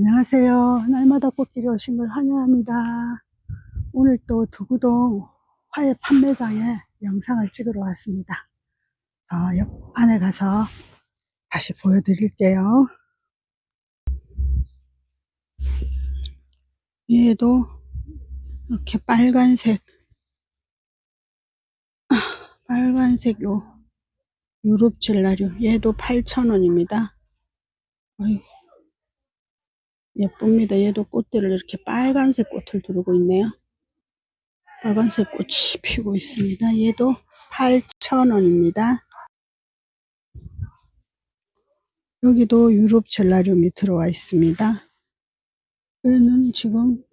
안녕하세요. 날마다 꽃길이 오신 걸 환영합니다. 오늘 또 두구동 화훼 판매장에 영상을 찍으러 왔습니다. 어, 옆 안에 가서 다시 보여드릴게요. 얘도 이렇게 빨간색, 아, 빨간색 요 유럽 젤라류 얘도 8,000원입니다. 어휴. 예쁩니다. 얘도 꽃들을 이렇게 빨간색 꽃을 두르고 있네요. 빨간색 꽃이 피고 있습니다. 얘도 8,000원입니다. 여기도 유럽 젤라륨이 들어와 있습니다. 얘는 지금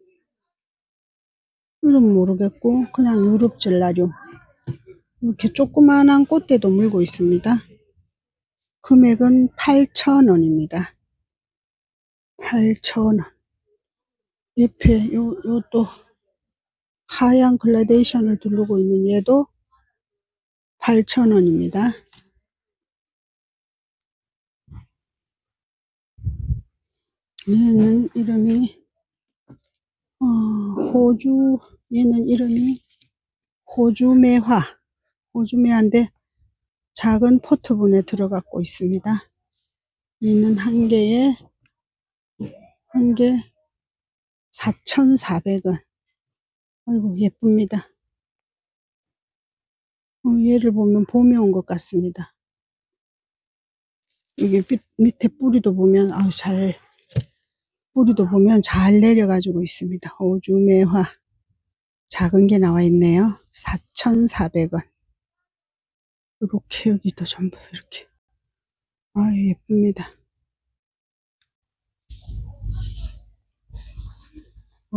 이름 모르겠고 그냥 유럽 젤라륨 이렇게 조그만한 꽃대도 물고 있습니다. 금액은 8,000원입니다. 8,000원. 옆에 요, 요 또 하얀 글라데이션을 두르고 있는 얘도 8,000원입니다. 얘는 이름이 어, 호주 얘는 이름이 호주매화 호주매화인데 작은 포트분에 들어가고 있습니다. 얘는 한 개에 한 개 4,400원. 아이고, 예쁩니다. 어, 얘를 보면 봄이 온것 같습니다. 밑, 밑에 뿌리도 보면, 아우, 잘, 뿌리도 보면 잘 내려가지고 있습니다. 호주 매화. 작은 게 나와 있네요. 4,400원. 이렇게 여기도 전부 이렇게. 아유, 예쁩니다.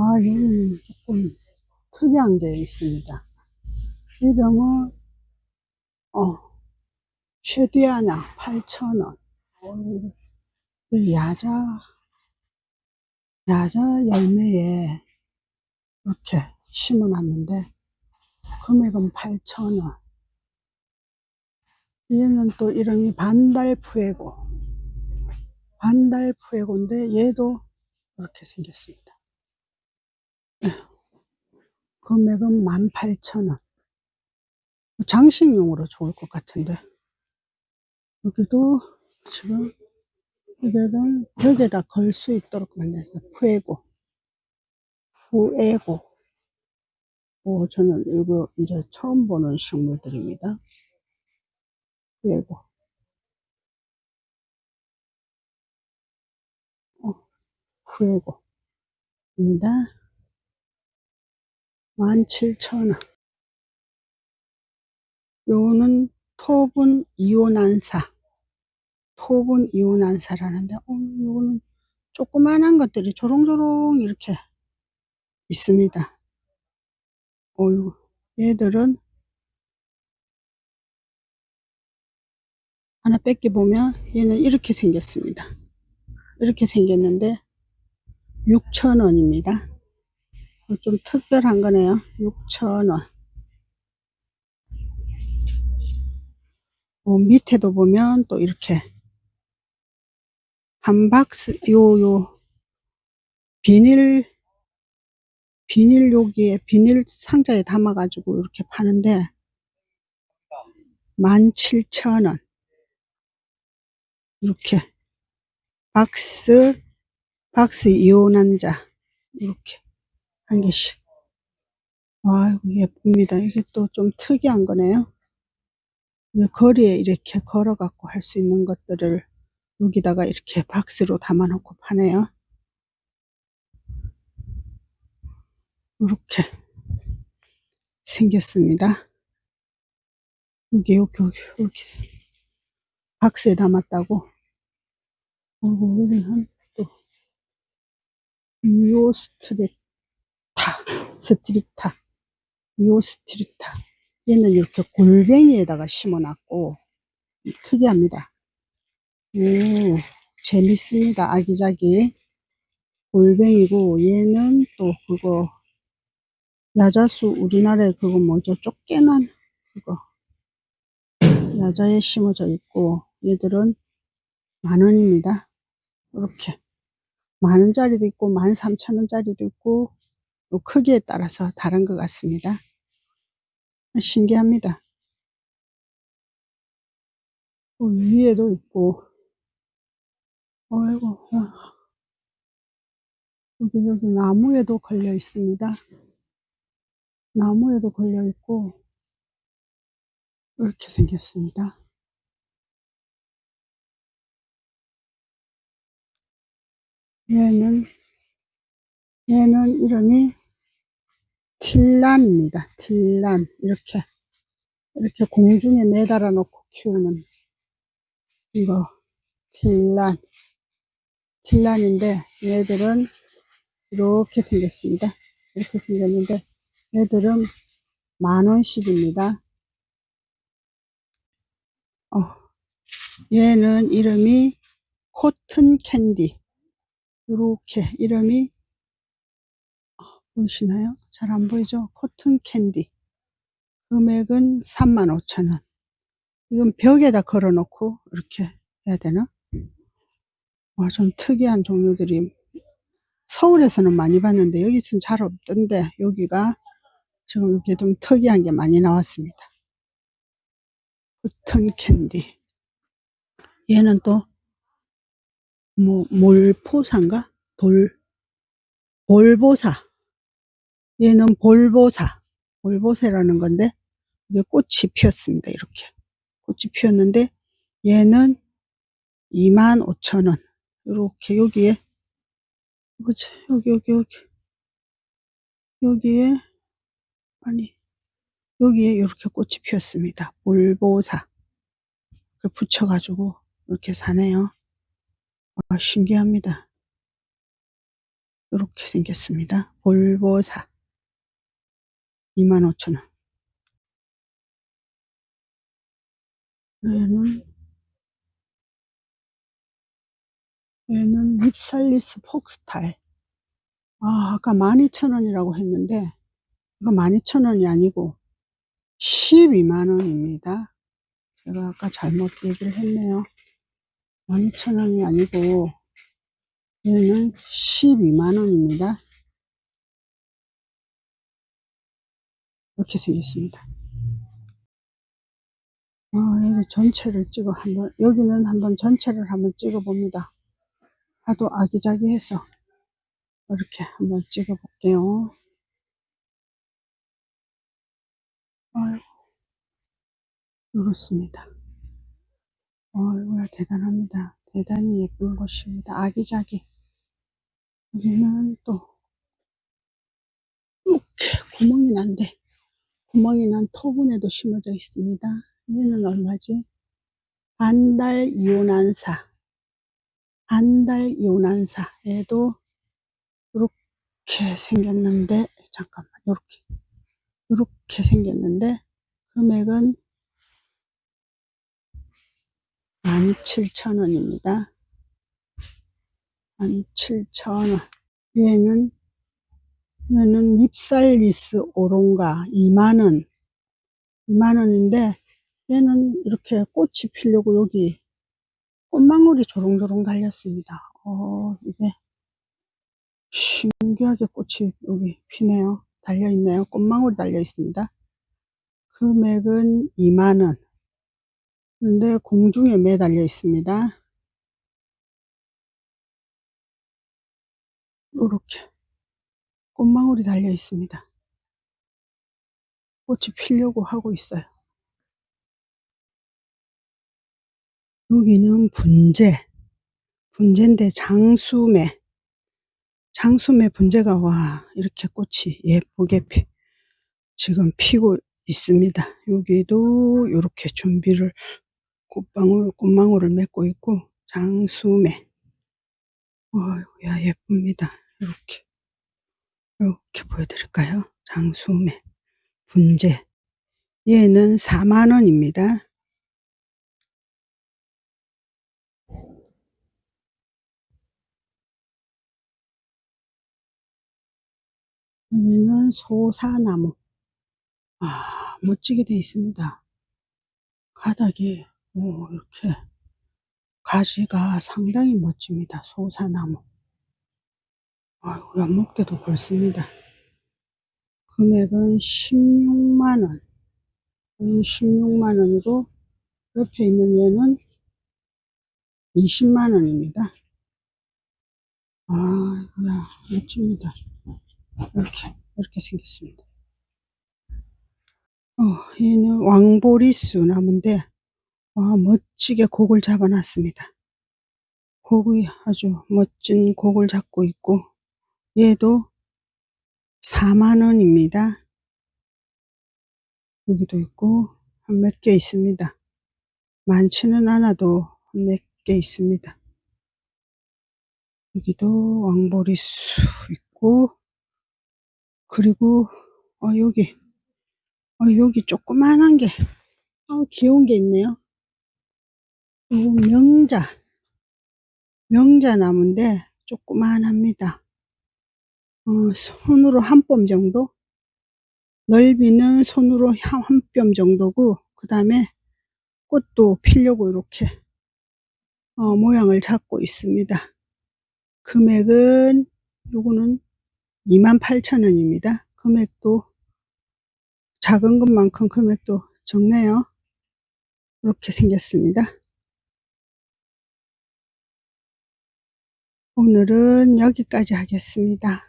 아, 여기는 조금 특이한 게 있습니다. 이름은, 어, 최디아냐, 8,000원. 어, 야자, 야자 열매에 이렇게 심어놨는데, 금액은 8,000원. 얘는 또 이름이 반달푸에고. 반달푸에고인데, 얘도 이렇게 생겼습니다. 금액은 18,000원. 장식용으로 좋을 것 같은데. 여기도 지금 여기는 벽에다 걸 수 있도록 만들었어요. 푸에고. 푸에고. 오, 저는 이거 이제 처음 보는 식물들입니다. 푸에고. 어, 푸에고입니다. 17,000원. 요거는 토분 이온안사. 토분 이온안사라는데, 어, 요거는 조그만한 것들이 조롱조롱 이렇게 있습니다. 어유 얘들은 하나 뺏겨 보면 얘는 이렇게 생겼습니다. 이렇게 생겼는데 6,000원입니다. 좀 특별한 거네요. 6,000원. 어, 밑에도 보면 또 이렇게 한 박스 요 요 비닐 비닐 여기에 비닐 상자에 담아 가지고 이렇게 파는데 17,000원 이렇게 박스 박스 이온환자 이렇게 한 개씩. 아이고 예쁩니다. 이게 또 좀 특이한 거네요. 거리에 이렇게 걸어 갖고 할 수 있는 것들을 여기다가 이렇게 박스로 담아 놓고 파네요. 이렇게 생겼습니다. 여기 여기 여기 이렇게 박스에 담았다고. 어이구 여기는 또 미오스트레타 스트리타 미오 스트리타 얘는 이렇게 골뱅이에다가 심어놨고 특이합니다. 오 재밌습니다. 아기자기 골뱅이고 얘는 또 그거 야자수 우리나라에 그거 뭐죠? 쫓겨난 그거 야자에 심어져 있고 얘들은 만 원입니다. 이렇게 만 원짜리도 있고 만 삼천 원짜리도 있고 요 크기에 따라서 다른 것 같습니다. 신기합니다. 위에도 있고 어이구 여기 여기 나무에도 걸려 있습니다. 나무에도 걸려 있고 이렇게 생겼습니다. 얘는 얘는 이름이 틸란입니다. 틸란 이렇게 이렇게 공중에 매달아 놓고 키우는 이거 틸란 틸란인데 얘들은 이렇게 생겼습니다. 이렇게 생겼는데 얘들은 만원씩입니다. 어, 얘는 이름이 cotton candy 이렇게 이름이 어, 보이시나요? 잘 안 보이죠? cotton candy 금액은 35,000원 이건 벽에다 걸어 놓고 이렇게 해야 되나? 와, 좀 특이한 종류들이 서울에서는 많이 봤는데 여기서는 잘 없던데 여기가 지금 이렇게 좀 특이한 게 많이 나왔습니다. 버튼 캔디 얘는 또 뭐 몰포사인가? 돌 볼보사 얘는 볼보사 볼보세라는 건데 이게 꽃이 피었습니다. 이렇게 꽃이 피었는데 얘는 25,000원 이렇게 여기에 뭐지 여기 여기 여기 여기에 아니 여기에 이렇게 꽃이 피었습니다. 볼보사 그 붙여가지고 이렇게 사네요. 아, 신기합니다. 이렇게 생겼습니다. 볼보사 25,000원 얘는 얘는 립살리스 폭스타일 아 아까 12,000원이라고 했는데 이거 12,000원이 아니고 12만원입니다. 제가 아까 잘못 얘기를 했네요. 12,000원이 아니고 얘는 12만원입니다. 이렇게 생겼습니다. 아, 여기 전체를 찍어 한번, 여기는 한번 전체를 한번 찍어 봅니다. 하도 아기자기해서 이렇게 한번 찍어 볼게요. 아유, 이렇습니다. 어이구야, 대단합니다. 대단히 예쁜 곳입니다. 아기자기. 여기는 또, 이렇게 구멍이 난데, 구멍이 난 토분에도 심어져 있습니다. 얘는 얼마지? 반달 이온한사. 반달 이온한사. 얘도 이렇게 생겼는데, 잠깐만, 이렇게. 이렇게 생겼는데, 금액은 17,000원입니다. 17,000원. 얘는, 얘는 립살리스 오롱가 2만원. 2만원인데, 얘는 이렇게 꽃이 피려고 여기 꽃망울이 조롱조롱 달렸습니다. 어, 이게 신기하게 꽃이 여기 피네요. 달려있네요. 꽃망울이 달려 있습니다. 금액은 2만원. 근데 공중에 매달려 있습니다. 이렇게 꽃망울이 달려 있습니다. 꽃이 피려고 하고 있어요. 여기는 분재, 분재인데 장수매, 장수매 분재가 와 이렇게 꽃이 예쁘게 피, 지금 피고 있습니다. 여기도 이렇게 준비를 꽃방울, 꽃망울을 맺고 있고 장수매 어이구야 예쁩니다. 이렇게 이렇게 보여드릴까요? 장수매 분재 얘는 4만원입니다. 여기는 소사나무 아 멋지게 되어 있습니다. 가닥이 오, 이렇게 가지가 상당히 멋집니다. 소사나무 아이고, 연목대도 굵습니다. 금액은 16만원. 16만원이고, 옆에 있는 얘는 20만원입니다. 아이고야, 멋집니다. 이렇게, 이렇게 생겼습니다. 어, 얘는 왕보리수 나무인데, 와, 멋지게 곡을 잡아 놨습니다. 곡이 아주 멋진 곡을 잡고 있고, 얘도 4만원입니다. 여기도 있고, 한 몇 개 있습니다. 많지는 않아도 몇 개 있습니다. 여기도 왕보리수 있고, 그리고, 어, 여기, 어, 여기 조그만한 게, 어, 귀여운 게 있네요. 요거 명자, 명자 나무인데, 조그만합니다. 어, 손으로 한 뼘 정도? 넓이는 손으로 한 뼘 정도고, 그 다음에 꽃도 피려고 이렇게, 어, 모양을 잡고 있습니다. 금액은, 요거는 28,000원입니다. 금액도 작은 것만큼 금액도 적네요. 이렇게 생겼습니다. 오늘은 여기까지 하겠습니다.